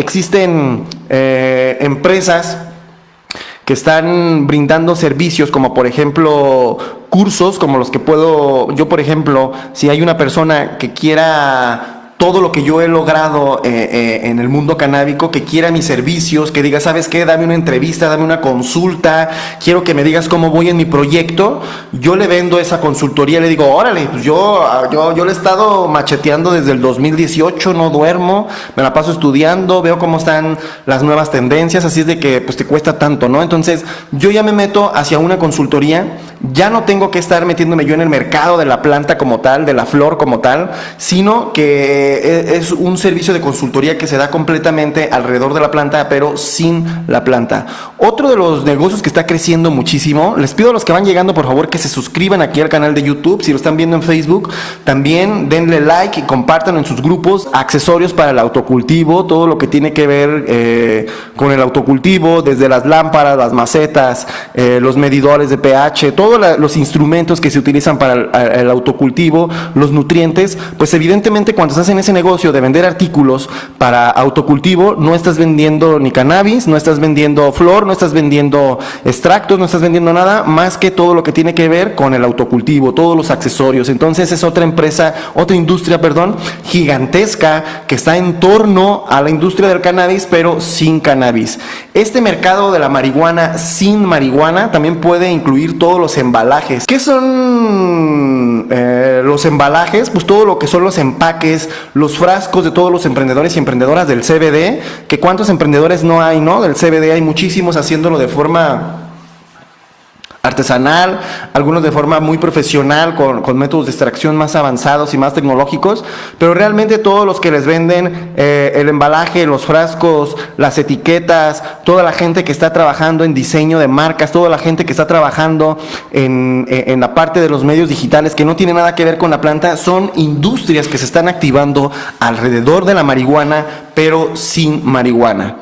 Existen eh, empresas que están brindando servicios como por ejemplo cursos como los que puedo, yo por ejemplo, si hay una persona que quiera todo lo que yo he logrado eh, eh, en el mundo canábico, que quiera mis servicios, que diga, ¿sabes qué? Dame una entrevista, dame una consulta, quiero que me digas cómo voy en mi proyecto, yo le vendo esa consultoría, le digo, órale, pues yo, yo, yo le he estado macheteando desde el 2018, no duermo, me la paso estudiando, veo cómo están las nuevas tendencias, así es de que pues te cuesta tanto, ¿no? Entonces, yo ya me meto hacia una consultoría, ya no tengo que estar metiéndome yo en el mercado de la planta como tal, de la flor como tal, sino que eh, es un servicio de consultoría que se da completamente alrededor de la planta, pero sin la planta. Otro de los negocios que está creciendo muchísimo, les pido a los que van llegando por favor que se suscriban aquí al canal de YouTube, si lo están viendo en Facebook, también denle like y compartan en sus grupos accesorios para el autocultivo, todo lo que tiene que ver eh, con el autocultivo, desde las lámparas, las macetas, eh, los medidores de pH, todos los instrumentos que se utilizan para el, el autocultivo, los nutrientes, pues evidentemente cuando se hacen ese negocio de vender artículos para autocultivo, no estás vendiendo ni cannabis, no estás vendiendo flor, no estás vendiendo extractos, no estás vendiendo nada más que todo lo que tiene que ver con el autocultivo, todos los accesorios. Entonces es otra empresa, otra industria, perdón, gigantesca que está en torno a la industria del cannabis, pero sin cannabis. Este mercado de la marihuana sin marihuana también puede incluir todos los embalajes. ¿Qué son eh, los embalajes? Pues todo lo que son los empaques, los frascos de todos los emprendedores y emprendedoras del CBD, que cuántos emprendedores no hay, ¿no? Del CBD hay muchísimos haciéndolo de forma artesanal, algunos de forma muy profesional, con, con, métodos de extracción más avanzados y más tecnológicos, pero realmente todos los que les venden eh, el embalaje, los frascos, las etiquetas, toda la gente que está trabajando en diseño de marcas, toda la gente que está trabajando en, en la parte de los medios digitales que no tiene nada que ver con la planta, son industrias que se están activando alrededor de la marihuana, pero sin marihuana.